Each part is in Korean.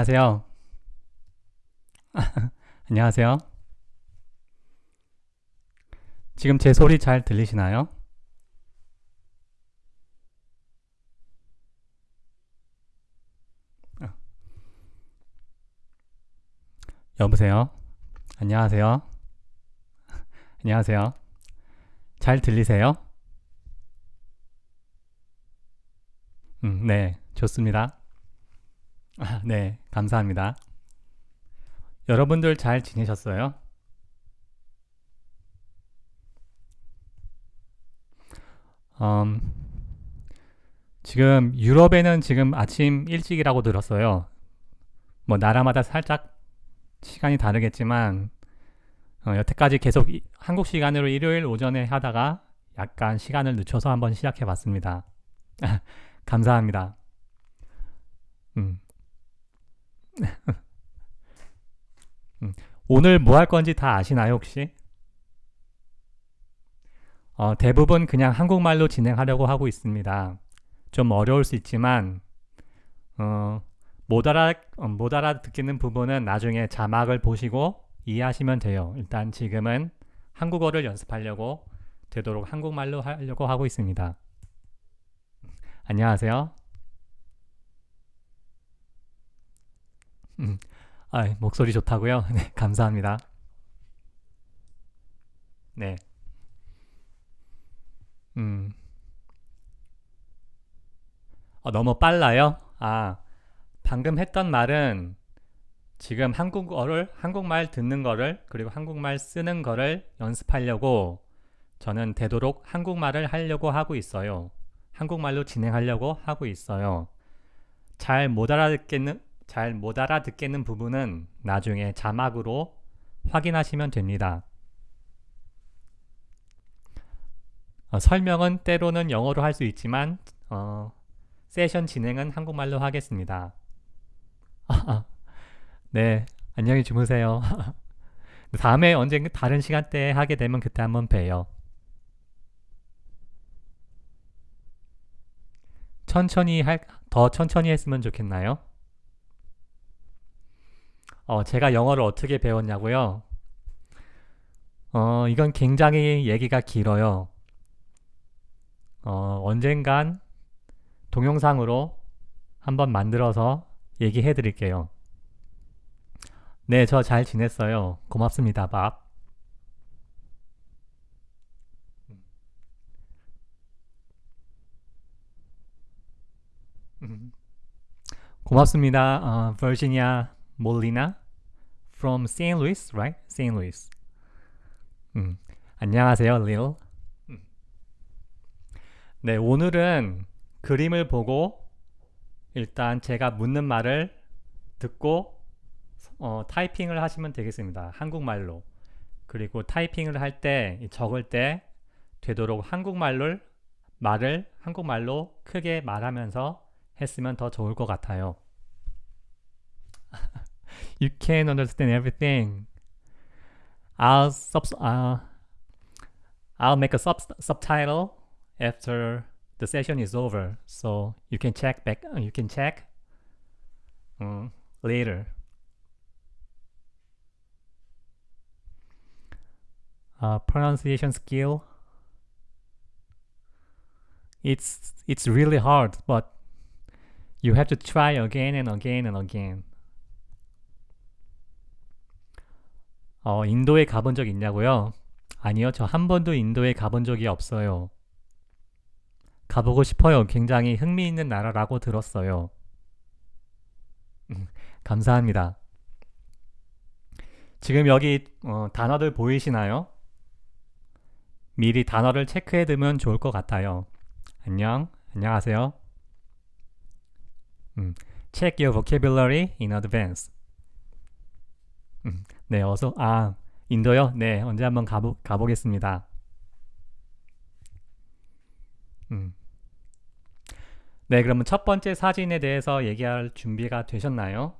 안녕하세요. 안녕하세요. 지금 제 소리 잘 들리시나요? 어. 여보세요? 안녕하세요? 안녕하세요? 잘 들리세요? 음, 네, 좋습니다. 아, 네, 감사합니다. 여러분들 잘 지내셨어요? 음, 지금 유럽에는 지금 아침 일찍이라고 들었어요. 뭐 나라마다 살짝 시간이 다르겠지만 어, 여태까지 계속 이, 한국 시간으로 일요일 오전에 하다가 약간 시간을 늦춰서 한번 시작해 봤습니다. 감사합니다. 음. 음, 오늘 뭐 할 건지 다 아시나요 혹시? 어, 대부분 그냥 한국말로 진행하려고 하고 있습니다. 좀 어려울 수 있지만 어, 못, 알아, 어, 못 알아듣겠는 부분은 나중에 자막을 보시고 이해하시면 돼요. 일단 지금은 한국어를 연습하려고 되도록 한국말로 하려고 하고 있습니다. 안녕하세요. 음, 아, 목소리 좋다고요? 네, 감사합니다. 네. 음. 어, 너무 빨라요? 아, 방금 했던 말은 지금 한국어를, 한국말 듣는 거를, 그리고 한국말 쓰는 거를 연습하려고 저는 되도록 한국말을 하려고 하고 있어요. 한국말로 진행하려고 하고 있어요. 잘 못 알아듣겠는, 잘 못 알아듣겠는 부분은 나중에 자막으로 확인하시면 됩니다. 어, 설명은 때로는 영어로 할 수 있지만 어, 세션 진행은 한국말로 하겠습니다. 네, 안녕히 주무세요. 다음에 언젠가 다른 시간대에 하게 되면 그때 한번 봬요. 천천히 할, 더 천천히 했으면 좋겠나요? 어, 제가 영어를 어떻게 배웠냐고요? 어, 이건 굉장히 얘기가 길어요. 어, 언젠간 동영상으로 한번 만들어서 얘기해 드릴게요. 네, 저 잘 지냈어요. 고맙습니다, 밥. 고맙습니다. 어, Virginia Molina from St. Louis, right? St. Louis. 음, 안녕하세요, Lil. 음. 네, 오늘은 그림을 보고 일단 제가 묻는 말을 듣고 어, 타이핑을 하시면 되겠습니다. 한국말로. 그리고 타이핑을 할 때, 적을 때 되도록 한국말을 말을 한국말로 크게 말하면서 했으면 더 좋을 것 같아요. You can't understand everything. I'll sub uh, I'll make a sub subtitle after the session is over, so you can check back. You can check um, later. Uh, pronunciation skill. It's it's really hard, but you have to try again and again and again. 어, 인도에 가본 적 있냐고요? 아니요, 저 한 번도 인도에 가본 적이 없어요. 가보고 싶어요. 굉장히 흥미있는 나라라고 들었어요. 음, 감사합니다. 지금 여기 어, 단어들 보이시나요? 미리 단어를 체크해 두면 좋을 것 같아요. 안녕, 안녕하세요. 음, check your vocabulary in advance. 음, 네, 어서 아 인도요? 네, 언제 한번 가보 가보겠습니다. 음. 네, 그러면 첫 번째 사진에 대해서 얘기할 준비가 되셨나요?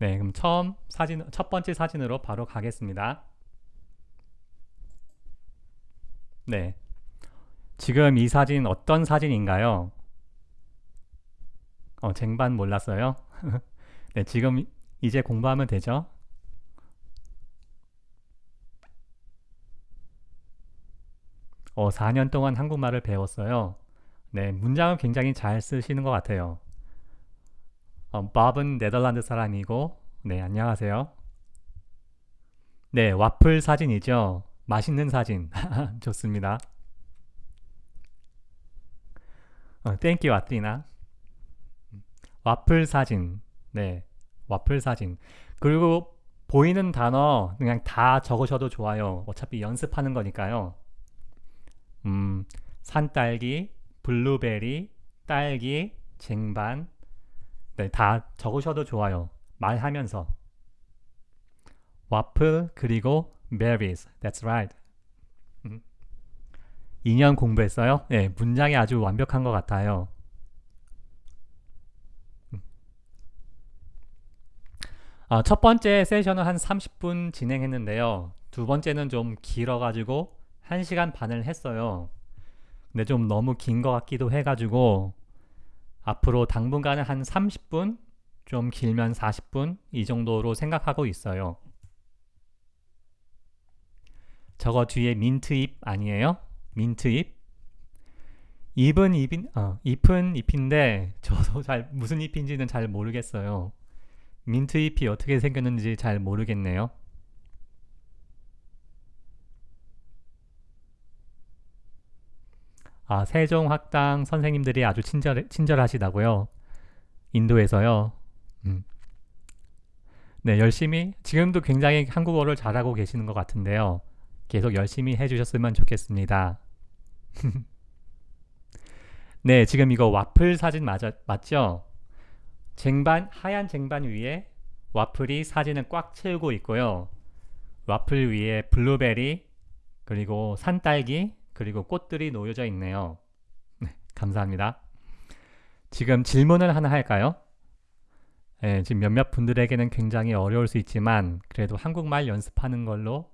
네, 그럼 처음 사진 첫 번째 사진으로 바로 가겠습니다. 네. 지금 이 사진 어떤 사진인가요? 어, 쟁반 몰랐어요? 네, 지금 이제 공부하면 되죠? 어, 4년 동안 한국말을 배웠어요. 네, 문장을 굉장히 잘 쓰시는 것 같아요. 어, 밥은 네덜란드 사람이고, 네, 안녕하세요. 네, 와플 사진이죠. 맛있는 사진. 좋습니다. 어, thank you 아띠나. 와플 사진. 네, 와플 사진. 그리고 보이는 단어 그냥 다 적으셔도 좋아요. 어차피 연습하는 거니까요. 음, 산딸기, 블루베리, 딸기, 쟁반. 네, 다 적으셔도 좋아요. 말하면서. 와플 그리고 berries. That's right. 음. 2년 공부했어요? 네, 문장이 아주 완벽한 것 같아요. 아, 첫 번째 세션은 한 30분 진행했는데요. 두 번째는 좀 길어가지고 1시간 반을 했어요. 근데 좀 너무 긴 것 같기도 해가지고 앞으로 당분간은 한 30분, 좀 길면 40분 이 정도로 생각하고 있어요. 저거 뒤에 민트잎 아니에요? 민트잎? 잎은 잎인, 어, 잎은 잎인데 저도 잘 무슨 잎인지는 잘 모르겠어요. 민트잎이 어떻게 생겼는지 잘 모르겠네요. 아, 세종학당 선생님들이 아주 친절, 친절하시다고요. 인도에서요. 음. 네, 열심히 지금도 굉장히 한국어를 잘하고 계시는 것 같은데요. 계속 열심히 해주셨으면 좋겠습니다. 네, 지금 이거 와플 사진 맞 맞죠? 쟁반 하얀 쟁반 위에 와플이 사진을 꽉 채우고 있고요. 와플 위에 블루베리 그리고 산딸기 그리고 꽃들이 놓여져 있네요. 네, 감사합니다. 지금 질문을 하나 할까요? 네, 지금 몇몇 분들에게는 굉장히 어려울 수 있지만 그래도 한국말 연습하는 걸로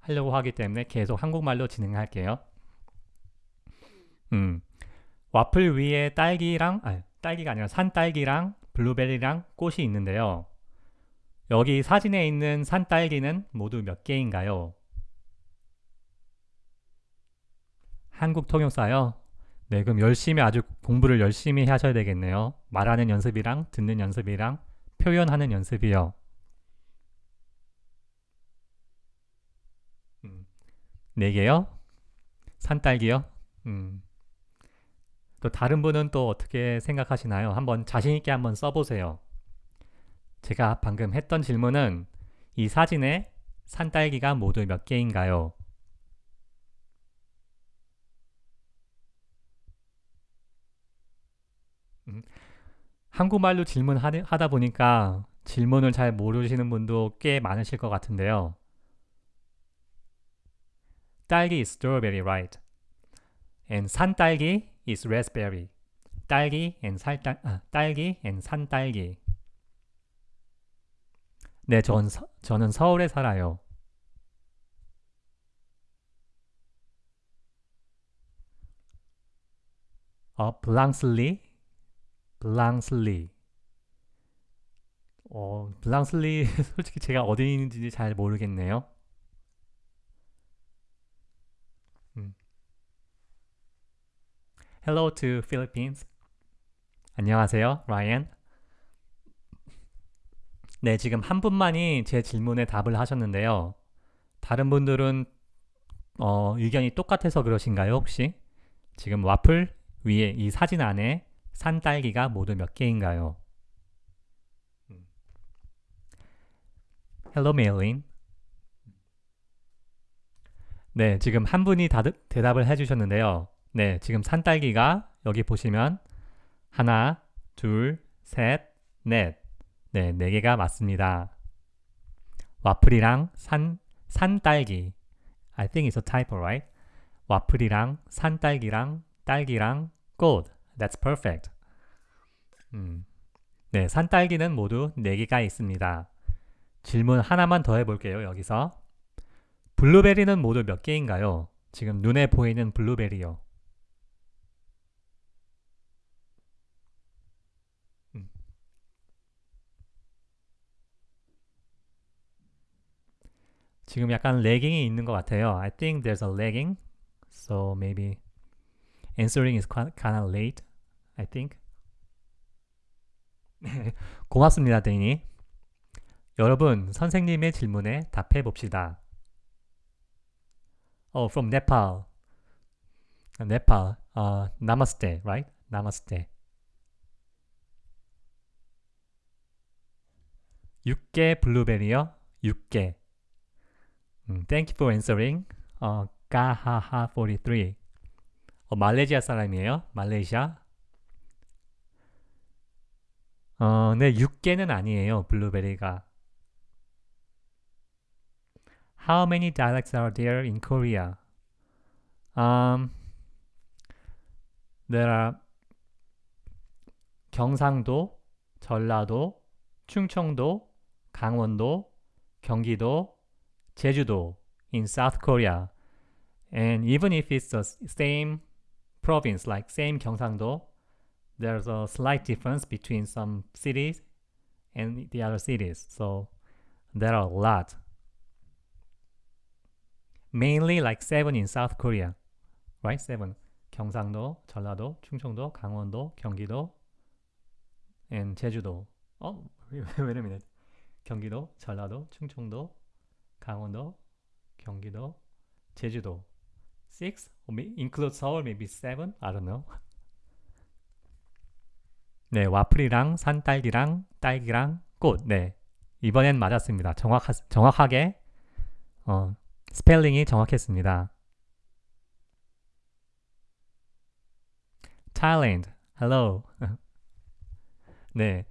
하려고 하기 때문에 계속 한국말로 진행할게요. 음, 와플 위에 딸기랑 아, 딸기가 아니라 산딸기랑 블루베리랑 꽃이 있는데요. 여기 사진에 있는 산딸기는 모두 몇 개인가요? 한국 통역사요? 네, 그럼 열심히 아주 공부를 열심히 하셔야 되겠네요. 말하는 연습이랑 듣는 연습이랑 표현하는 연습이요. 음, 네 개요? 산딸기요? 음. 또 다른 분은 또 어떻게 생각하시나요? 한번 자신있게 한번 써보세요. 제가 방금 했던 질문은 이 사진에 산딸기가 모두 몇 개인가요? 음, 한국말로 질문하다 보니까 질문을 잘 모르시는 분도 꽤 많으실 것 같은데요. 딸기 is strawberry, right? And 산딸기 is raspberry. 딸기 and 살딸 아, 딸기 and 산딸기. 네, 전 서, 저는 서울에 살아요. 어, 블랑슬리, 블랑슬리. 어, 블랑슬리 솔직히 제가 어디 있는지 잘 모르겠네요. Hello to Philippines. 안녕하세요, 라이언. 네, 지금 한 분만이 제 질문에 답을 하셨는데요. 다른 분들은 어, 의견이 똑같아서 그러신가요, 혹시? 지금 와플 위에 이 사진 안에 산 딸기가 모두 몇 개인가요? Hello, Maylin. 네, 지금 한 분이 다, 대답을 해주셨는데요. 네, 지금 산딸기가 여기 보시면 하나, 둘, 셋, 넷. 네, 네 개가 맞습니다. 와플이랑 산, 산딸기. I think it's a typo, right? 와플이랑 산딸기랑 딸기랑 꽃. That's perfect. 음. 네, 산딸기는 모두 4개가 있습니다. 질문 하나만 더 해볼게요. 여기서 블루베리는 모두 몇 개인가요? 지금 눈에 보이는 블루베리요. 지금 약간 lagging이 있는 것 같아요. I think there's a lagging. So maybe answering is kind of late. I think. 고맙습니다, 데이니. 여러분, 선생님의 질문에 답해 봅시다. Oh, from Nepal. Nepal. Uh, namaste, right? Namaste. 6개 블루베리요? 6개. 음, thank you for answering. 어, 가하하43. 어, 말레이시아 사람이에요. 말레이시아. 어, 네, 6개는 아니에요. 블루베리가. How many dialects are there in Korea? Um, there are 경상도, 전라도, 충청도, 강원도, 경기도, 제주도 in South Korea. And even if it's the same province, like same 경상도, there's a slight difference between some cities and the other cities. So there are a lot. mainly like seven in South Korea, right? Seven. 경상도, 전라도, 충청도, 강원도, 경기도, and 제주도. 어, wait a minute. 경기도, 전라도, 충청도, 강원도, 경기도, 제주도. Six? Include Seoul, maybe seven? I don't know. 네, 와플이랑 산딸기랑 딸기랑 꽃. 네, 이번엔 맞았습니다. 정확하, 정확하게 어, 스펠링이 정확했습니다. Thailand. Hello. 네.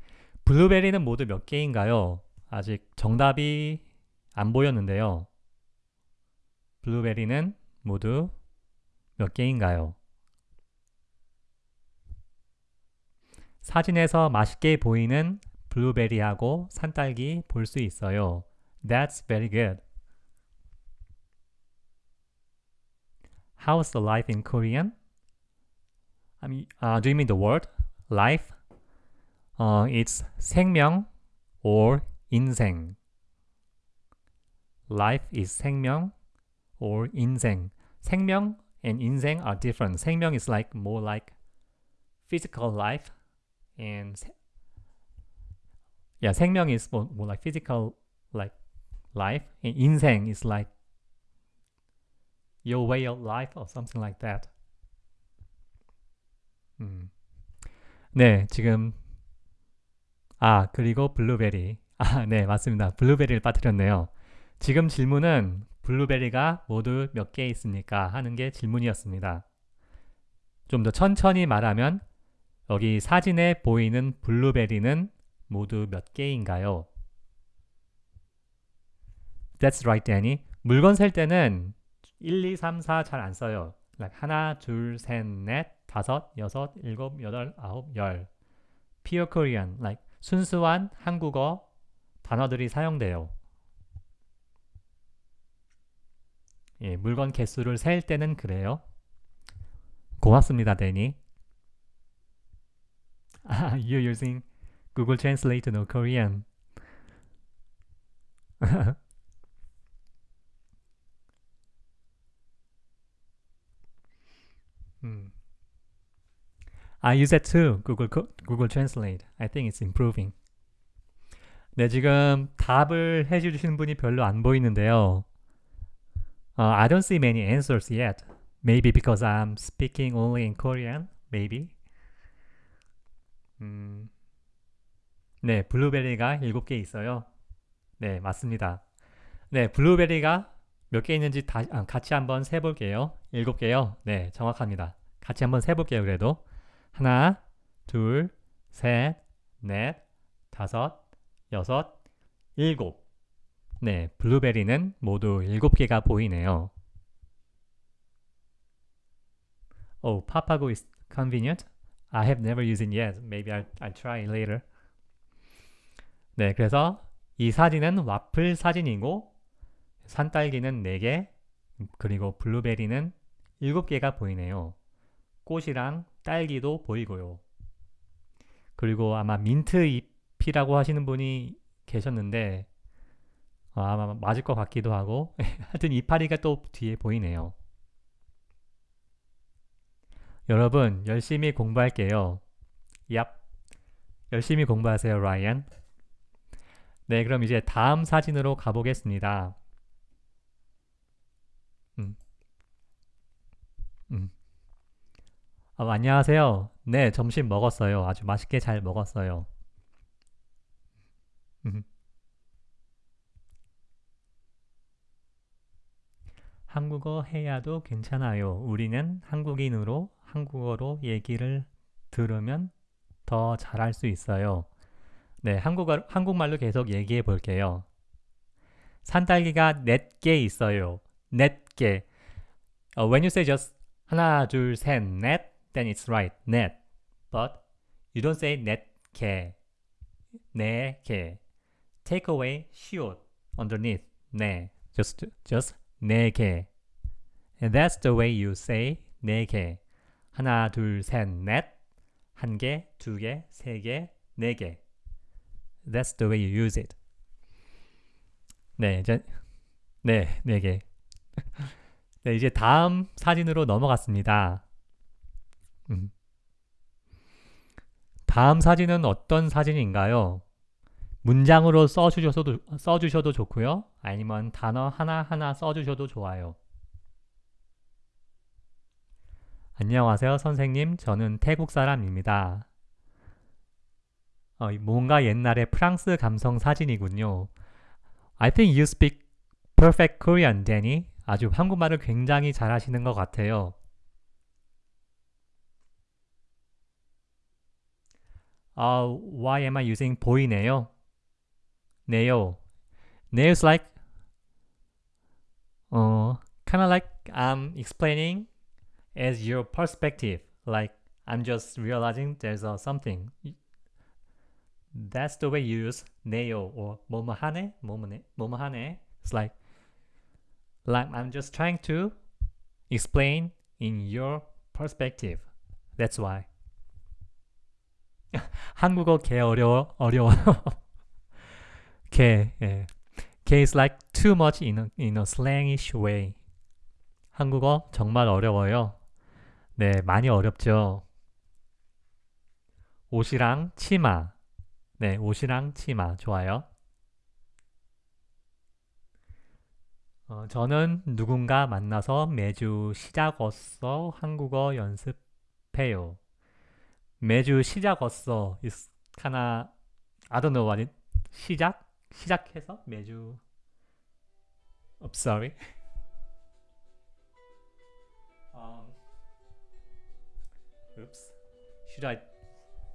블루베리는 모두 몇 개인가요? 아직 정답이 안 보였는데요. 블루베리는 모두 몇 개인가요? 사진에서 맛있게 보이는 블루베리하고 산딸기 볼 수 있어요. That's very good. How's the life in Korean? I mean, uh, do you mean the word life? Uh, it's 생명 or 인생. Life is 생명 or 인생. 생명 and 인생 are different. 생명 is like more like physical life, and yeah, 생명 is more, more like physical like life, and 인생 is like your way of life or something like that. 음. 네, 지금 아, 그리고 블루베리. 아, 네, 맞습니다. 블루베리를 빠뜨렸네요. 지금 질문은 블루베리가 모두 몇 개 있습니까? 하는 게 질문이었습니다. 좀 더 천천히 말하면 여기 사진에 보이는 블루베리는 모두 몇 개인가요? That's right, Danny. 물건 살 때는 1, 2, 3, 4 잘 안 써요. Like 하나, 둘, 셋, 넷, 다섯, 여섯, 일곱, 여덟, 아홉, 열. Pure Korean, like 순수한 한국어 단어들이 사용돼요. 예, 물건 개수를 셀 때는 그래요. 고맙습니다, 데니. 아, you're using Google Translate know Korean. 음. I use that too. Google Google Translate. I think it's improving. 네, 지금 답을 해주시는 분이 별로 안 보이는데요. Uh, I don't see many answers yet. Maybe because I'm speaking only in Korean. Maybe. 음, 네, 블루베리가 7개 있어요. 네, 맞습니다. 네, 블루베리가 몇 개 있는지 다, 아, 같이 한번 세볼게요. 7개요. 네, 정확합니다. 같이 한번 세볼게요, 그래도. 하나, 둘, 셋, 넷, 다섯, 여섯, 일곱. 네, 블루베리는 모두 일곱 개가 보이네요. Oh, Papago is convenient. I have never used it yet. Maybe I'll, I'll try later. 네, 그래서 이 사진은 와플 사진이고 산딸기는 4개, 그리고 블루베리는 7개가 보이네요. 꽃이랑 딸기도 보이고요. 그리고 아마 민트 잎이라고 하시는 분이 계셨는데 어, 아마 맞을 것 같기도 하고 하여튼 이파리가 또 뒤에 보이네요. 여러분 열심히 공부할게요. 얍 열심히 공부하세요 라이언. 네 그럼 이제 다음 사진으로 가보겠습니다. 음. 음. 아, 안녕하세요. 네, 점심 먹었어요. 아주 맛있게 잘 먹었어요. 음. 한국어 해야도 괜찮아요. 우리는 한국인으로 한국어로 얘기를 들으면 더 잘할 수 있어요. 네, 한국어, 한국말로 계속 얘기해 볼게요. 산딸기가 넷개 있어요. 넷개. Uh, when you say just 하나, 둘, 셋, 넷, then it's right, net. But you don't say net 개, 네 개. Take away should underneath 네. Just just 네 개. That's the way you say 네 개. 하나, 둘, 셋, 넷. 한 개, 두 개, 세 개, 네 개. That's the way you use it. 네, 이제 네, 네 개. 네, 이제 다음 사진으로 넘어갔습니다. 음. 다음 사진은 어떤 사진인가요? 문장으로 써주셔도, 써주셔도 좋고요. 아니면 단어 하나하나 써주셔도 좋아요. 안녕하세요, 선생님. 저는 태국 사람입니다. 어, 뭔가 옛날에 프랑스 감성 사진이군요. I think you speak perfect Korean, Danny. 아주 한국말을 굉장히 잘하시는 것 같아요. Uh, why am I using 보이네요? 네요. 네요's like uh, kind of like I'm explaining as your perspective. Like I'm just realizing there's a something. That's the way you use 네요 or 뭐뭐하네, 뭐뭐네, 뭐뭐하네. It's like like I'm just trying to explain in your perspective. That's why. 한국어 개 어려워 어려워요. 개 예. 개 is like too much in a, in a slangish way. 한국어 정말 어려워요. 네, 많이 어렵죠. 옷이랑 치마. 네, 옷이랑 치마 좋아요. 어, 저는 누군가 만나서 매주 시작어서 한국어 연습해요. 매주 시작 왔어. is kinda I don't know what it 시작 시작해서 매주 I'm sorry. um, oops. Should I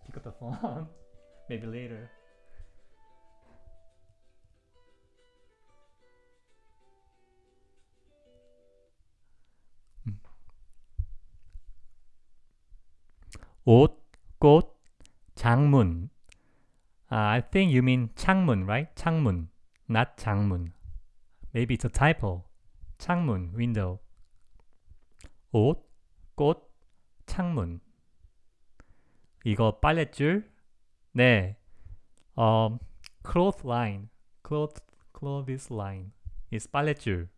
pick up the phone? Maybe later. 옷, 꽃, 장문. Uh, I think you mean 창문, right? 창문, not 장문. Maybe it's a typo. 창문, window. 옷, 꽃, 창문. 이거 빨랫줄? 네. 어, cloth line. cloth, clothes line. is 빨랫줄.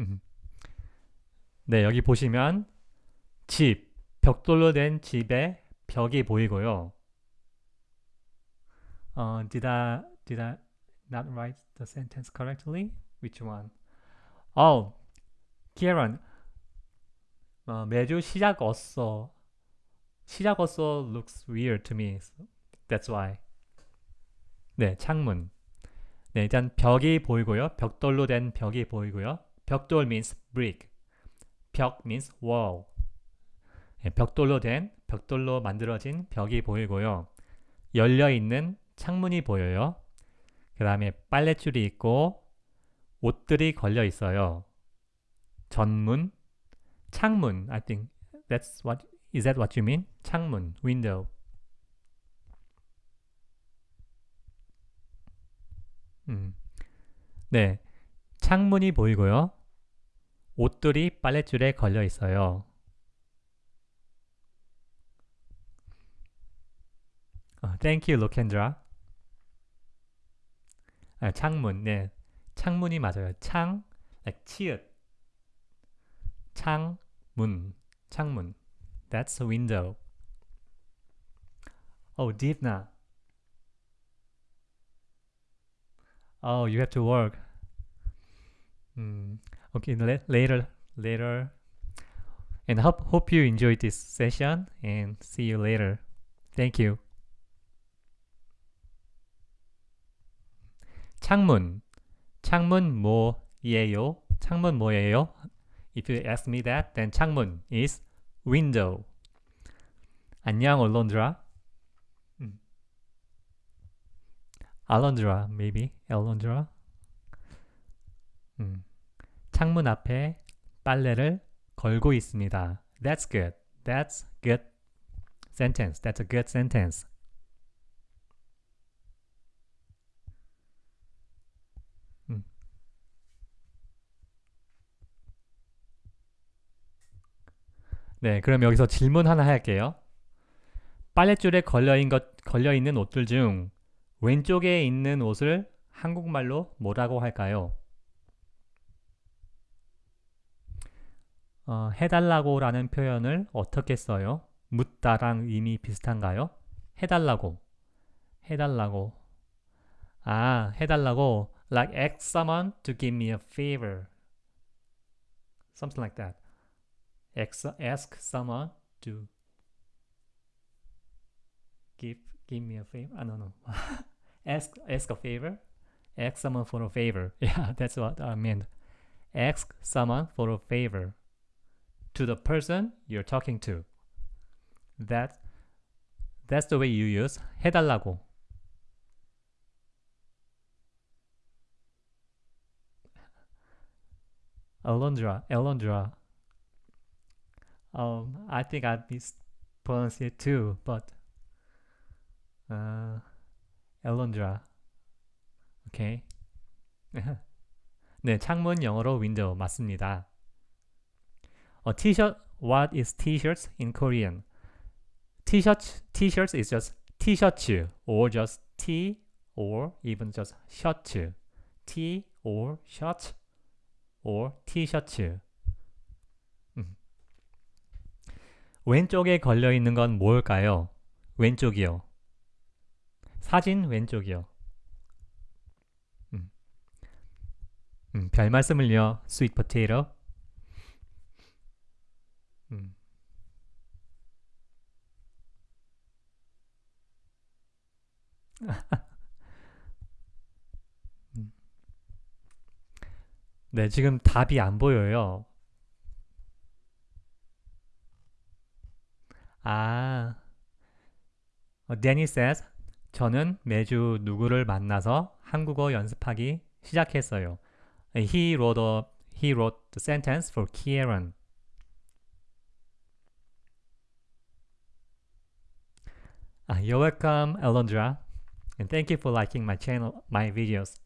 음. 네, 여기 보시면 집, 벽돌로 된 집의 벽이 보이고요. 어, did I did I not write the sentence correctly? Which one? Oh, Kieran. 어, 매주 시작 어서 시작 어서 looks weird to me. That's why. 네, 창문. 네, 일단 벽이 보이고요. 벽돌로 된 벽이 보이고요. 벽돌 means brick. 벽 means wall. 네, 벽돌로 된 벽돌로 만들어진 벽이 보이고요. 열려 있는 창문이 보여요. 그 다음에 빨랫줄이 있고 옷들이 걸려 있어요. 전문, 창문. I think that's what is that what you mean? 창문, window. 음. 네. 창문이 보이고요. 옷들이 빨랫줄에 걸려 있어요. 어, thank you, 로켄드라. 아, 창문, 네. 창문이 맞아요. 창, like 치읓. 창 문, 창문. That's a window. Oh, Divna. Oh, you have to work. Mm, okay, la- later, later. And hope hope you enjoyed this session and see you later. Thank you. 창문. 창문 뭐예요? 창문 뭐예요? If you ask me that, then 창문 is window. 안녕, 얼론드라. 음. 알론드라, maybe. 알론드라. 음. 창문 앞에 빨래를 걸고 있습니다. That's good. That's good sentence. That's a good sentence. 네, 그럼 여기서 질문 하나 할게요. 빨랫줄에 걸려있는, 것, 걸려있는 옷들 중 왼쪽에 있는 옷을 한국말로 뭐라고 할까요? 어, 해달라고 라는 표현을 어떻게 써요? 묻다랑 의미 비슷한가요? 해달라고 해달라고 아 해달라고 like ask someone to give me a favor something like that ask, ask someone to give give me a favor I don't know ask ask a favor ask someone for a favor yeah that's what I meant ask someone for a favor to the person you're talking to. That that's the way you use 해달라고. Alondra, Alondra. Um, I think I mispronounced it too, but uh, Alondra. Okay. 네, 창문 영어로 window 맞습니다. A t-shirt. What is t-shirts in Korean? T-shirt. T-shirts is just t-shirt or just t or even just shirt. T or shirt or t-shirt. 왼쪽에 걸려 있는 건 뭘까요? 왼쪽이요. 사진 왼쪽이요. 음. 음, 별 말씀을요. 스윗 포테이로. 음. 음. 네, 지금 답이 안 보여요. 아, 어, Danny says, 저는 매주 누구를 만나서 한국어 연습하기 시작했어요. He wrote, a, he wrote the sentence for Kieran. Uh, you're welcome, Alondra, and thank you for liking my channel, my videos.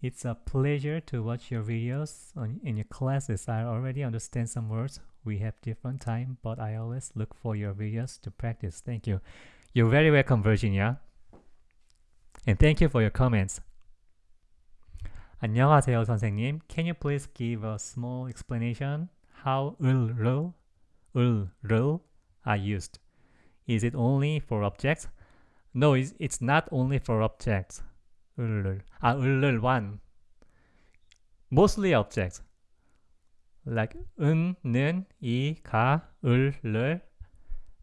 It's a pleasure to watch your videos on, in your classes. I already understand some words. We have different time, but I always look for your videos to practice. Thank you. You're very welcome, Virginia. And thank you for your comments. 안녕하세요, 선생님. Can you please give a small explanation how 을, 를, 을, 를 are used? Is it only for objects? No, it's, it's not only for objects. 을, 아, 을, one. Mostly objects. Like 은, 는, 이, 가, 을, 를.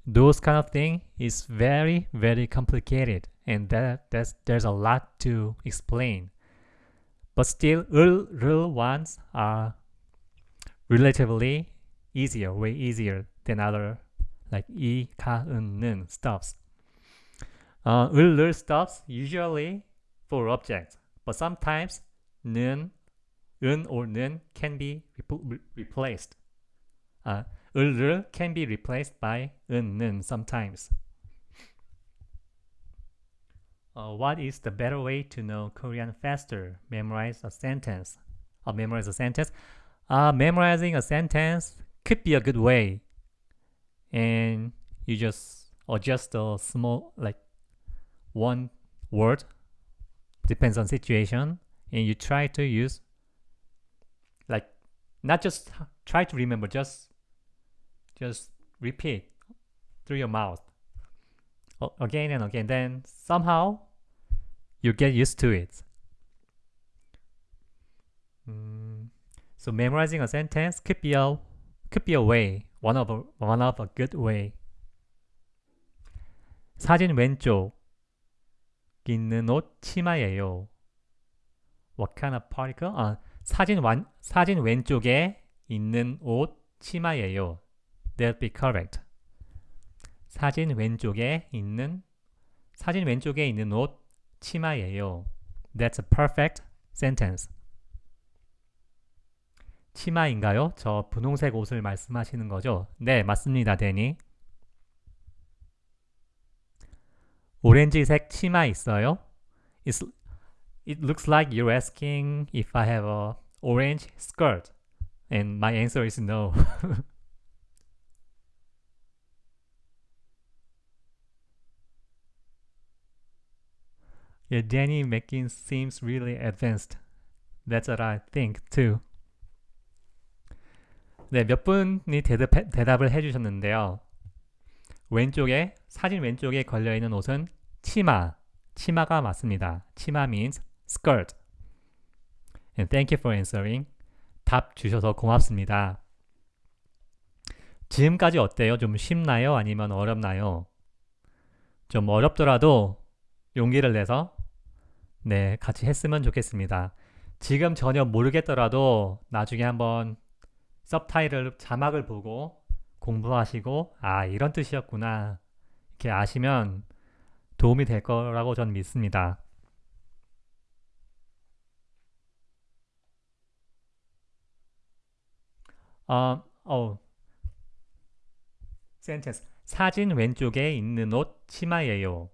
Those kind of thing is very, very complicated. And that, that's, there's a lot to explain. But still, 을, 를 ones are relatively easier, way easier than other like 이, 가, 은, 는 stops. Uh, 을, 를 stops usually for objects, but sometimes 는, 은 or 는 can be re replaced. Uh, 을, 를 can be replaced by 은, 는 sometimes. Uh, what is the better way to know Korean faster? Memorize a sentence. Uh, memorize a sentence. Uh, memorizing a sentence could be a good way. And you just adjust a small, like one word, depends on situation. And you try to use, like, not just try to remember, just, just repeat through your mouth again and again. Then somehow you get used to it. Mm, so memorizing a sentence could be a could be a way, one of a one of a good way. 사진 왼쪽 있는 옷 치마예요. What kind of particle? 아, 사진 완 사진 왼쪽에 있는 옷 치마예요. That'd be correct. 사진 왼쪽에 있는 사진 왼쪽에 있는 옷 치마예요. That's a perfect sentence. 치마인가요? 저 분홍색 옷을 말씀하시는 거죠? 네, 맞습니다, 데니. 오렌지색 치마 있어요? It's, it looks like you're asking if I have a orange skirt. And my answer is no. Yeah, Danny making seems really advanced. That's what I think too. 네, 몇 분이 대답, 대답을 해주셨는데요. 왼쪽에, 사진 왼쪽에 걸려있는 옷은 치마. 치마가 맞습니다. 치마 means skirt. And thank you for answering. 답 주셔서 고맙습니다. 지금까지 어때요? 좀 쉽나요? 아니면 어렵나요? 좀 어렵더라도 용기를 내서 네, 같이 했으면 좋겠습니다. 지금 전혀 모르겠더라도 나중에 한번 서브타이틀 자막을 보고 공부하시고 아 이런 뜻이었구나 이렇게 아시면 도움이 될 거라고 전 믿습니다. 어, 어, 센텐스 사진 왼쪽에 있는 옷 치마예요.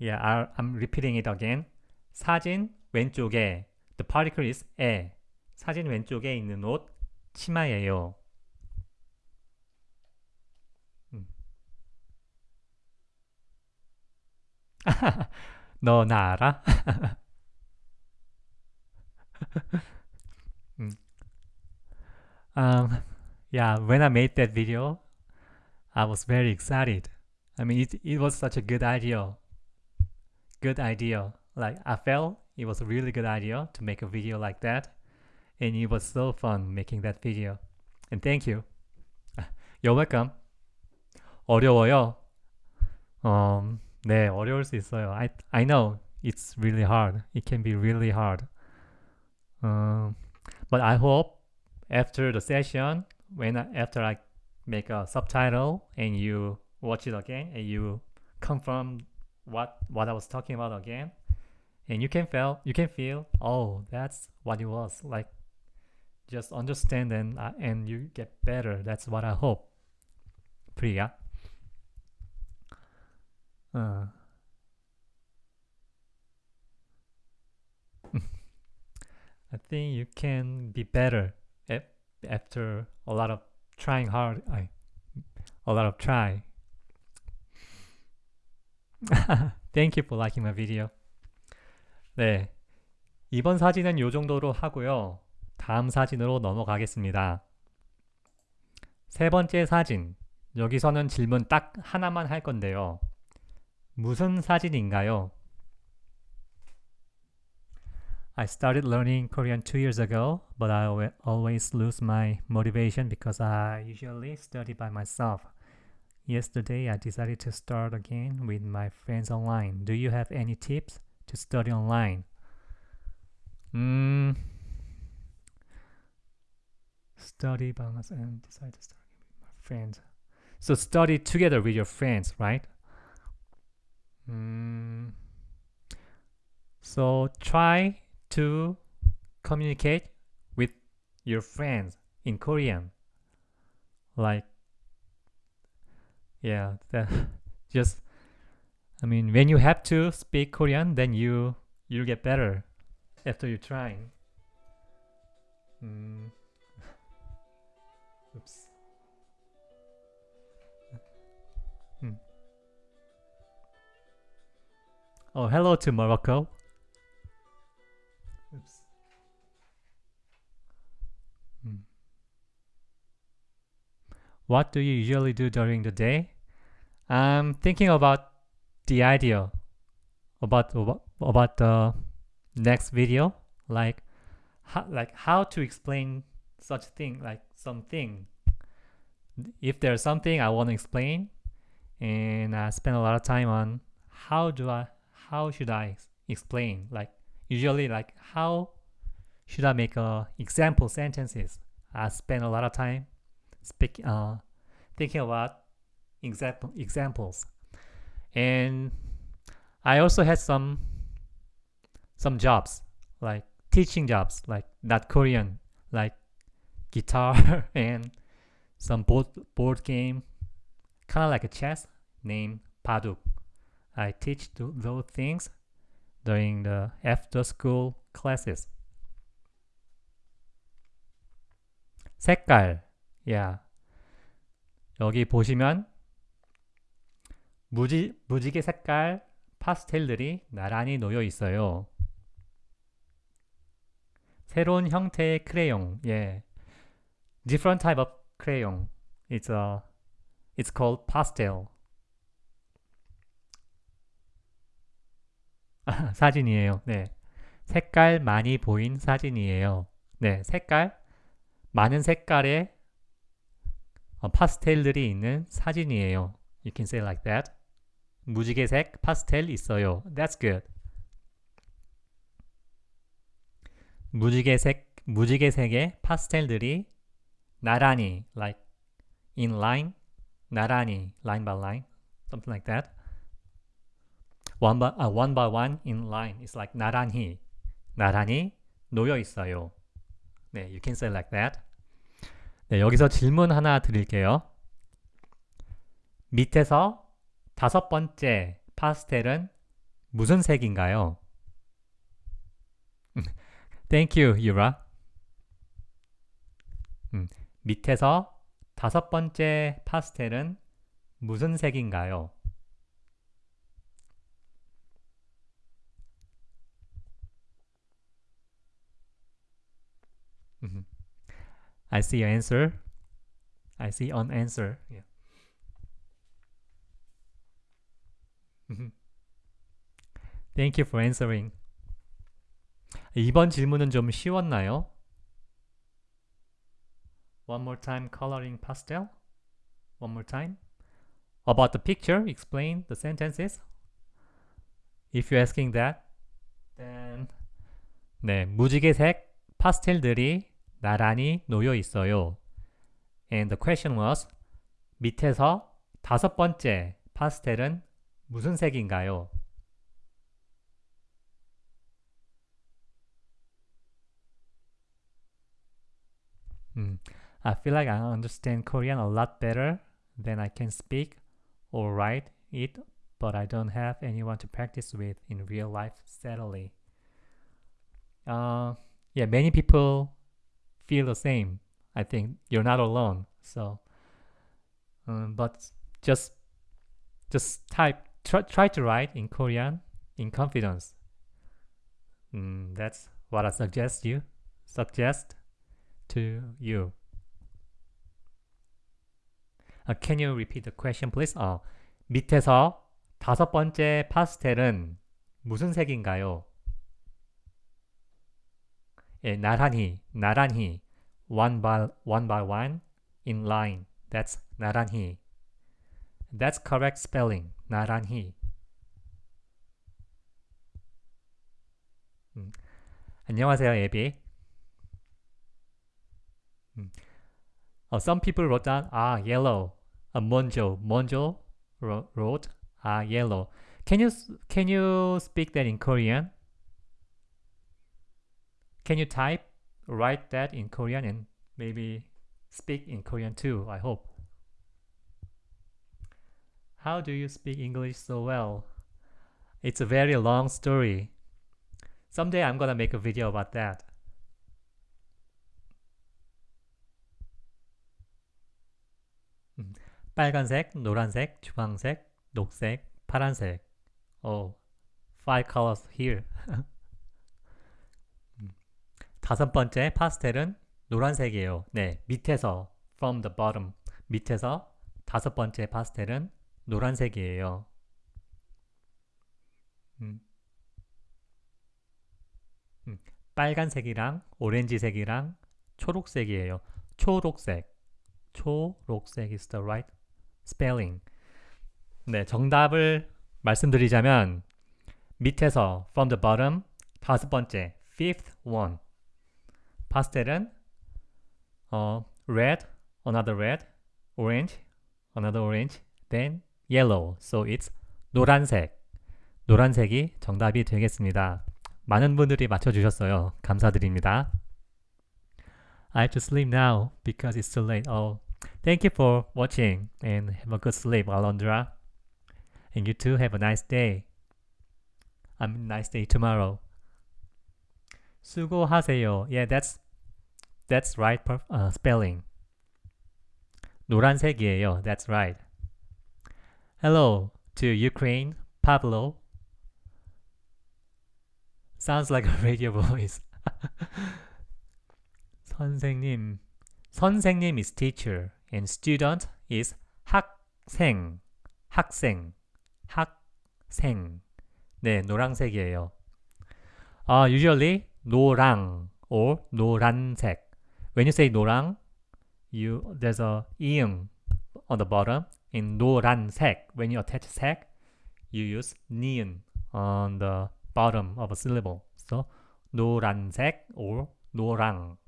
Yeah, I'm repeating it again. 사진 왼쪽에 the particle is 에 사진 왼쪽에 있는 옷 치마예요. 음. 너나 알아? 음. um, yeah, when I made that video, I was very excited. I mean, it, it was such a good idea. good idea. Like I felt it was a really good idea to make a video like that. And it was so fun making that video. And thank you. You're welcome. 어려워요. 음, 네, 어려울 수 있어요. I I know it's really hard. It can be really hard. Um, but I hope after the session, when I, after I make a subtitle and you watch it again and you confirm what what I was talking about again, and you can feel you can feel oh that's what it was like. Just understand and uh, and you get better. That's what I hope. Priya. Uh. I think you can be better after a lot of trying hard. I, a lot of try. Thank you for liking my video. 네. 이번 사진은 이 정도로 하고요. 다음 사진으로 넘어가겠습니다. 세 번째 사진. 여기서는 질문 딱 하나만 할 건데요. 무슨 사진인가요? I started learning Korean two years ago, but I always lose my motivation because I usually study by myself. Yesterday, I decided to start again with my friends online. Do you have any tips to study online? 음, study by myself and decide to again with my friends. So study together with your friends, right? Mm, so try to communicate with your friends in Korean. Like, yeah, that just. I mean, when you have to speak Korean, then you you'll get better after you trying. Mm. Oops. Hmm. Oh, hello to Morocco. What do you usually do during the day? I'm thinking about the idea about about, the next video, like how, like how to explain such thing, like something. If there's something I want to explain, and I spend a lot of time on how do I how should I explain like usually like how should I make a example sentences I spend a lot of time speak uh, thinking about example examples and I also had some some jobs like teaching jobs like not Korean like guitar and some board board game kind of like a chess named Paduk. I teach th- those things during the after school classes. 색깔. Yeah. 여기 보시면 무지, 무지개 색깔 파스텔들이 나란히 놓여 있어요. 새로운 형태의 크레용. 예. Different type of crayon. It's a it's called pastel. 아, 사진이에요. 네. 색깔 많이 보인 사진이에요. 네, 색깔 많은 색깔의 어, 파스텔들이 있는 사진이에요. You can say like that. 무지개색 파스텔 있어요. That's good. 무지개색 무지개색의 파스텔들이 나란히 like in line 나란히 line by line something like that. one by uh, one by one in line. It's like 나란히 나란히 놓여 있어요. 네, you can say like that. 네, 여기서 질문 하나 드릴게요. 밑에서 다섯 번째 파스텔은 무슨 색인가요? Thank you, Yura. 음, 밑에서 다섯 번째 파스텔은 무슨 색인가요? Mhm. I see your answer. I see an answer. Yeah. Mhm. Thank you for answering. 이번 질문은 좀 쉬웠나요? One more time coloring pastel. One more time. About the picture, explain the sentences. If you're asking that, then 네, 무지개색 파스텔들이 나란히 놓여 있어요. And the question was 밑에서 다섯 번째 파스텔은 무슨 색인가요? 음, I feel like I understand Korean a lot better than I can speak or write it, but I don't have anyone to practice with in real life steadily. Uh, yeah, many people feel the same. I think you're not alone. So, um, but just just type try, try to write in Korean in confidence. Mm, that's what I suggest you suggest to you. Uh, can you repeat the question, please? 어, 밑에서 다섯 번째 파스텔은 무슨 색인가요? 예, 나란히, 나란히, one by one by one, in line. That's 나란히. That's correct spelling. 나란히. 음. 안녕하세요, 예비. 음. Uh, some people wrote down ah yellow. Uh, Monjo, Monjo wrote ah yellow. Can you can you speak that in Korean? Can you type write that in Korean and maybe speak in Korean too? I hope. How do you speak English so well? It's a very long story. Someday I'm gonna make a video about that. 음, 빨간색, 노란색, 주황색, 녹색, 파란색. Oh, five colors here. 음, 다섯 번째 파스텔은 노란색이에요. 네, 밑에서 from the bottom 밑에서 다섯 번째 파스텔은 노란색이에요. 음. 음, 빨간색이랑 오렌지색이랑 초록색이에요. 초록색. 초록색 is the right spelling. 네, 정답을 말씀드리자면 밑에서 from the bottom 다섯 번째 fifth one 파스텔은 어, red, another red, orange, another orange, then yellow. So it's 노란색. 노란색이 정답이 되겠습니다. 많은 분들이 맞춰주셨어요. 감사드립니다. I have to sleep now because it's too late. Oh, thank you for watching and have a good sleep, Alondra. And you too have a nice day. I mean, nice day tomorrow. 수고하세요. Yeah, that's that's right uh, spelling. 노란색이에요. That's right. Hello to Ukraine, Pablo. Sounds like a radio voice. 선생님. 선생님 is teacher and student is 학생. 학생. 학생. 네, 노란색이에요. Uh, usually 노랑 or 노란색. When you say 노랑, you there's a 이응 on the bottom. In 노란색, when you attach 색, you use 니은 on the bottom of a syllable. So 노란색 or 노랑.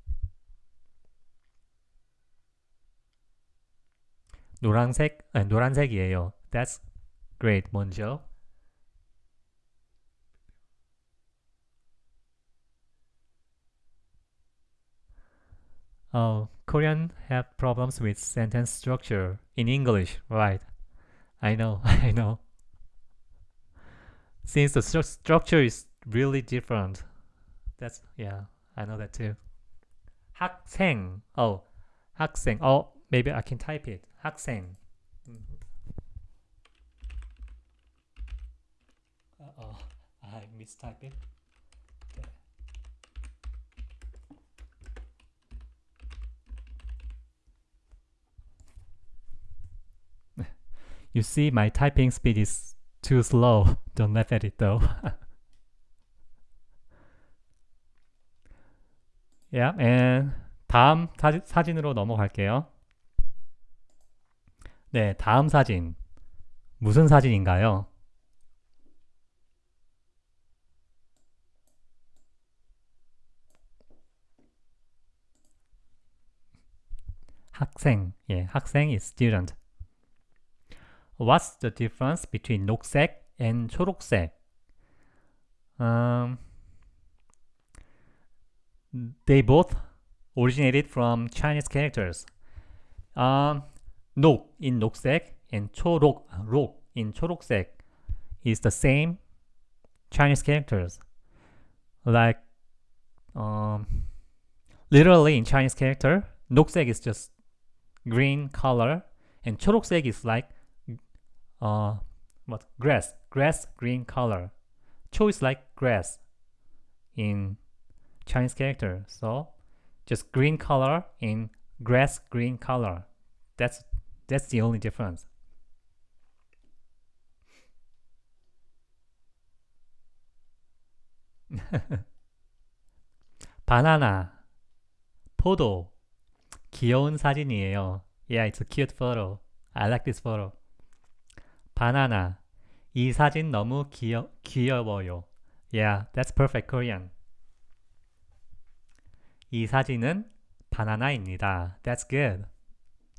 노란색, 아니, 노란색이에요. That's great, 먼저. Oh, Korean have problems with sentence structure in English, right? I know, I know. Since the stru structure is really different. That's, yeah, I know that too. 학생, oh, 학생, oh, maybe I can type it. 학생. Uh-oh, I mistyped it. You see, my typing speed is too slow. Don't laugh at it though. yeah, and 다음 사진, 사진으로 넘어갈게요. 네, 다음 사진. 무슨 사진인가요? 학생, 예, 학생 is student. What's the difference between 녹색 and 초록색? Um, they both originated from Chinese characters. Um, 녹 in 녹색 and 초록, 록 in 초록색 is the same Chinese characters. Like, um, literally in Chinese character, 녹색 is just green color and 초록색 is like uh, what grass, grass green color. 초 is like grass in Chinese character. So just green color in grass green color. That's that's the only difference. 바나나, 포도, 귀여운 사진이에요. Yeah, it's a cute photo. I like this photo. 바나나, 이 사진 너무 귀여, 귀여워요. Yeah, that's perfect Korean. 이 사진은 바나나입니다. That's good.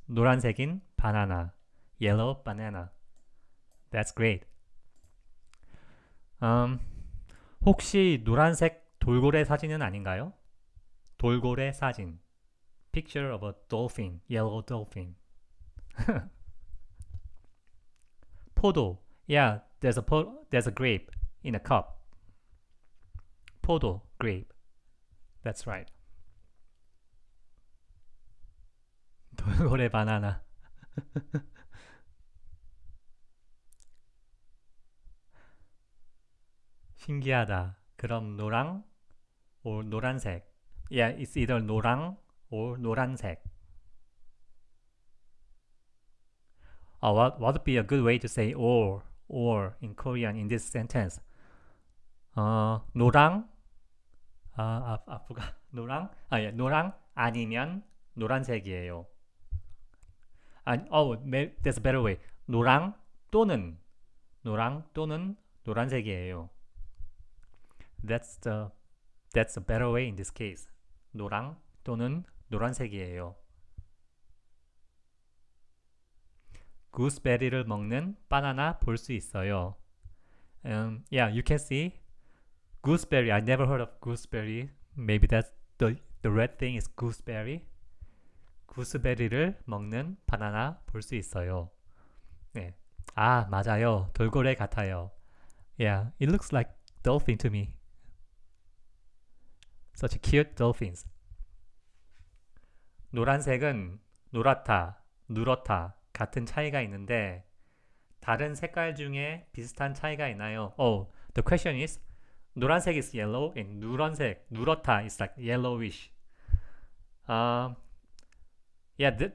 노란색인 바나나. Yellow banana. That's great. Um, 혹시 노란색 돌고래 사진은 아닌가요? 돌고래 사진. Picture of a dolphin, yellow dolphin. 포도. Yeah, there's a po- there's a grape in a cup. 포도, grape. That's right. 돌고래 바나나. 신기하다. 그럼 노랑 or 노란색. Yeah, it's either 노랑 or 노란색. Uh, what what would be a good way to say or or in Korean in this sentence? 어, 노랑 아, 아, 아, 뭐가 노랑 아, 예, 노랑 아니면 노란색이에요. 아니, oh, there's a better way. 노랑 또는 노랑 또는 노란색이에요. That's the that's a better way in this case. 노랑 또는 노란색이에요. 구스베리를 먹는 바나나 볼 수 있어요. Um, yeah, you can see gooseberry. I never heard of gooseberry. Maybe that's the the red thing is gooseberry. 구스베리를 먹는 바나나 볼 수 있어요. 네. 아, 맞아요. 돌고래 같아요. Yeah, it looks like dolphin to me. Such cute dolphins. 노란색은 노랗다, 누렇다 같은 차이가 있는데 다른 색깔 중에 비슷한 차이가 있나요? Oh, the question is 노란색 is yellow and 누런색, 누렇다 is like yellowish. Um, yeah, th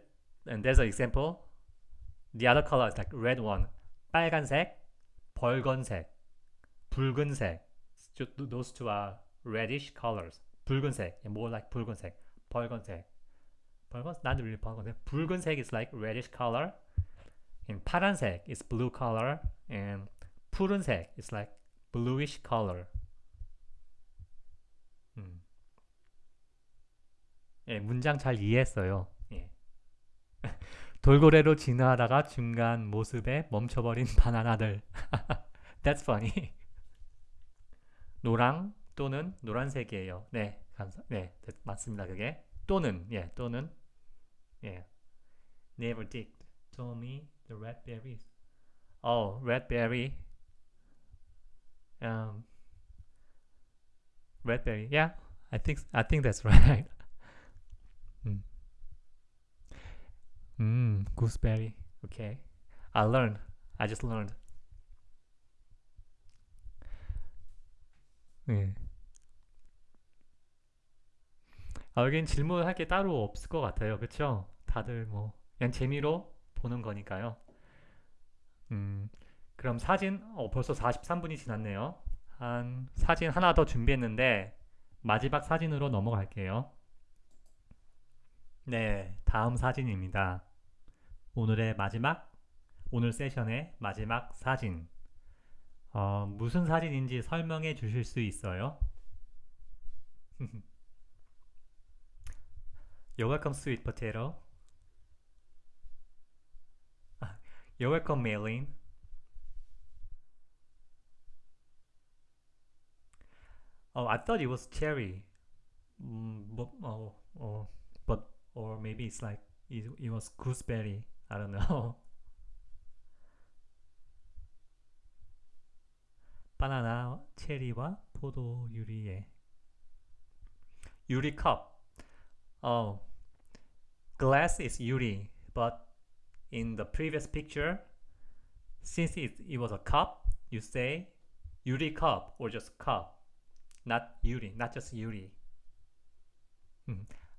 and there's an example. The other color is like red one. 빨간색, 벌건색, 붉은색. Those two are reddish colors. 붉은색, more like 붉은색, 벌건색. 벌건, not really 벌건색. 붉은색 is like reddish color. And 파란색 is blue color. And 푸른색 is like bluish color. 음. 예, 문장 잘 이해했어요. 예. 돌고래로 진화하다가 중간 모습에 멈춰버린 바나나들. That's funny. 노랑 또는 노란색이에요. 네, 감사. 네, 맞습니다. 그게 또는 예, 또는 Yeah. never Dick told me the red berries. Oh, red berry. Um, red berry. Yeah, I think I think that's right. Hmm. mm, gooseberry. Okay, I learned. I just learned. Yeah. 아, 여긴 질문할 게 따로 없을 것 같아요. 그쵸? 다들 뭐, 그냥 재미로 보는 거니까요. 음, 그럼 사진, 어, 벌써 43분이 지났네요. 한, 사진 하나 더 준비했는데, 마지막 사진으로 넘어갈게요. 네, 다음 사진입니다. 오늘의 마지막, 오늘 세션의 마지막 사진. 어, 무슨 사진인지 설명해 주실 수 있어요? You're welcome, sweet potato. You're welcome, Maylin. Oh, I thought it was cherry. Mm, but, oh, oh, but, or maybe it's like, it, it was gooseberry. I don't know. 바나나, 체리와 포도 유리에 유리 컵. Oh, Glass is yuri, but in the previous picture, since it, it was a cup, you say yuri cup or just cup, not yuri, not just yuri.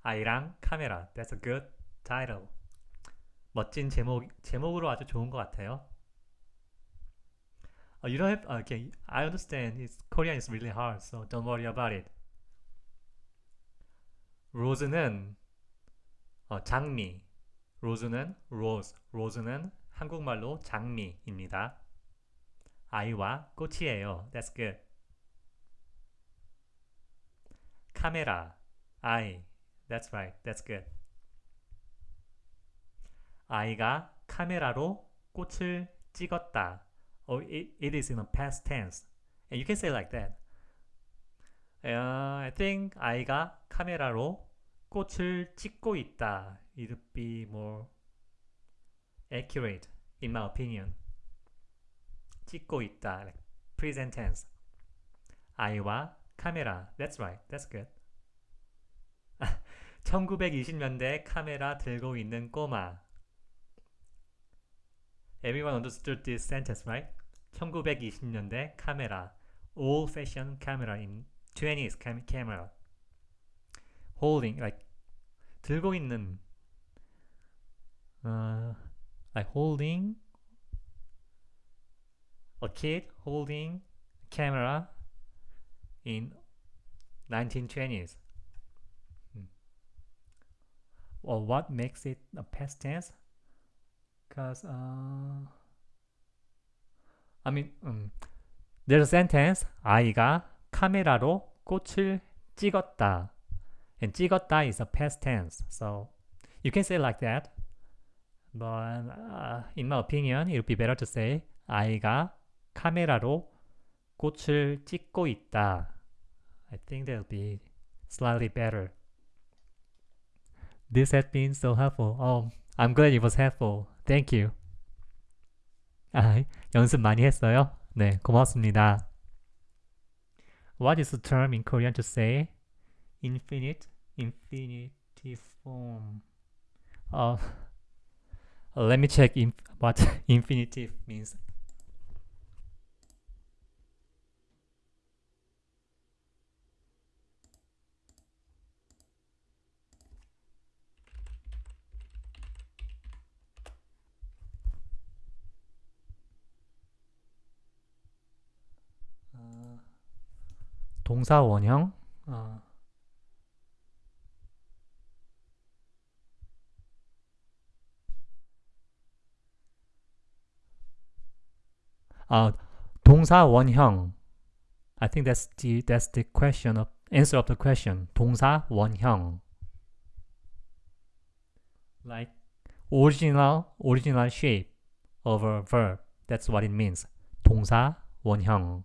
아이랑 카메라. That's a good title. 멋진 제목 제목으로 아주 좋은 것 같아요. Uh, you don't have okay. I understand. It's Korean is really hard, so don't worry about it. 로즈는 어, 장미. 로즈는 rose. 로즈는 한국말로 장미입니다. 아이와 꽃이에요. That's good. 카메라. I. That's right. That's good. 아이가 카메라로 꽃을 찍었다. Oh, it, it is in a past tense. And you can say like that. Uh, I think 아이가 카메라로 꽃을 찍고 있다. It would be more accurate in my opinion. 찍고 있다. Like present tense. 아이와 카메라. That's right. That's good. 1920년대 카메라 들고 있는 꼬마. Everyone understood this sentence, right? 1920년대 카메라. Old-fashioned camera in 20s cam camera. Holding, like 들고 있는. Uh, like holding a kid holding camera in 1920s. Well, what makes it a past tense? Because, uh, I mean, um, there's a sentence, 아이가 카메라로 꽃을 찍었다. And 찍었다 is a past tense. So, you can say like that. But, uh, in my opinion, it would be better to say, 아이가 카메라로 꽃을 찍고 있다. I think that would be slightly better. This has been so helpful. Oh, I'm glad it was helpful. Thank you. 아, 연습 많이 했어요? 네, 고맙습니다. What is the term in Korean to say infinite, infinitive form? Uh, let me check inf what infinitive means. 동사 원형 어. 아, 동사 원형 I think that's the that's the question of answer of the question. 동사 원형 like original original shape of a verb. That's what it means. 동사 원형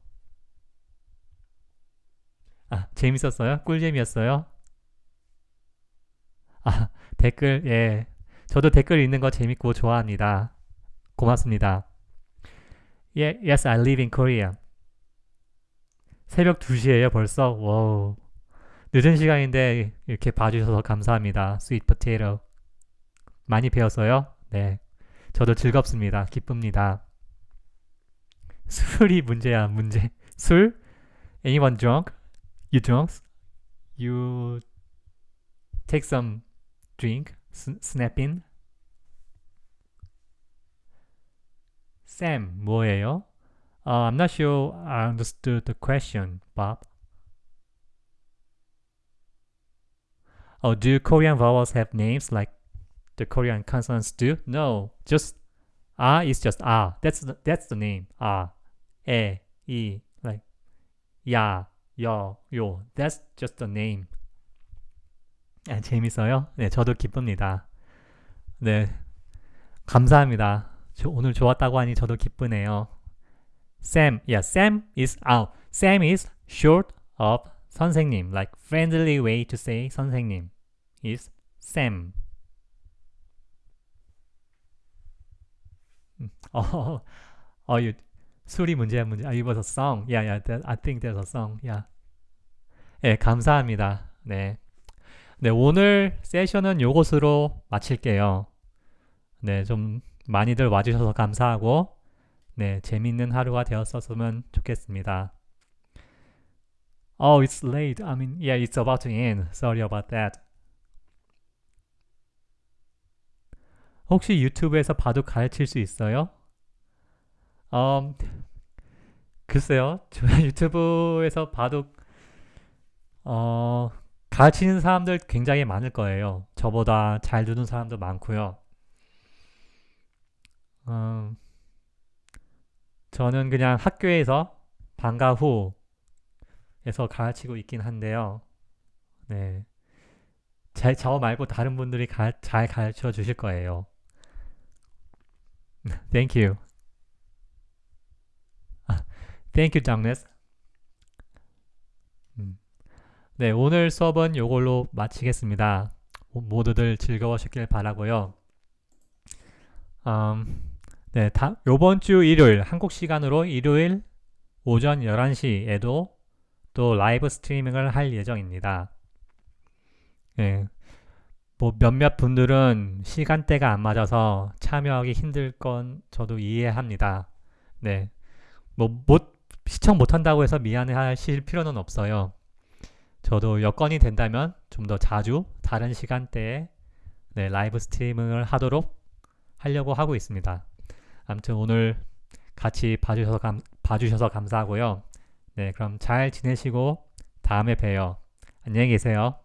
아, 재밌었어요? 꿀잼이었어요? 아, 댓글, 예. 저도 댓글 읽는 거 재밌고 좋아합니다. 고맙습니다. Yeah, yes, I live in Korea. 새벽 2시에요, 벌써? 와우. 늦은 시간인데 이렇게 봐주셔서 감사합니다. Sweet potato. 많이 배웠어요? 네. 저도 즐겁습니다. 기쁩니다. 술이 문제야, 문제. 술? Anyone drunk? you drunk, you take some drink, snap Sam, 뭐예요? Uh, I'm not sure I understood the question, Bob. Oh, do Korean vowels have names like the Korean consonants do? No, just ah is just ah. That's the, that's the name. Ah, e, i, like ya, 여, 요. That's just a name. 네, 재밌어요? 네, 저도 기쁩니다. 네, 감사합니다. 저, 오늘 좋았다고 하니 저도 기쁘네요. Sam, yeah, Sam is out. Sam is short of 선생님, like friendly way to say 선생님 is Sam. 음, 어, 어, you, 술이 문제야 문제. 아, it was a song. Yeah, yeah, that, I think there's a song. Yeah. 네, 감사합니다. 네. 네, 오늘 세션은 요것으로 마칠게요. 네, 좀 많이들 와주셔서 감사하고, 네, 재밌는 하루가 되었었으면 좋겠습니다. Oh, it's late. I mean, yeah, it's about to end. Sorry about that. 혹시 유튜브에서 바둑 가르칠 수 있어요? 음, 글쎄요. 저 유튜브에서 바둑 어, 가르치는 사람들 굉장히 많을 거예요. 저보다 잘 두는 사람도 많고요. 음, 저는 그냥 학교에서 방과 후에서 가르치고 있긴 한데요. 네. 제, 저 말고 다른 분들이 가, 잘 가르쳐 주실 거예요. Thank you. Thank you, Douglas. 음. 네, 오늘 수업은 이걸로 마치겠습니다. 모두들 즐거우셨길 바라고요. 음, 네, 다, 요번 주 일요일 한국 시간으로 일요일 오전 11시에도 또 라이브 스트리밍을 할 예정입니다. 네, 뭐 몇몇 분들은 시간대가 안 맞아서 참여하기 힘들 건 저도 이해합니다. 네, 뭐 못, 시청 못한다고 해서 미안해 하실 필요는 없어요. 저도 여건이 된다면 좀 더 자주 다른 시간대에 네, 라이브 스트리밍을 하도록 하려고 하고 있습니다. 아무튼 오늘 같이 봐주셔서, 감, 봐주셔서 감사하고요. 네, 그럼 잘 지내시고 다음에 봬요. 안녕히 계세요.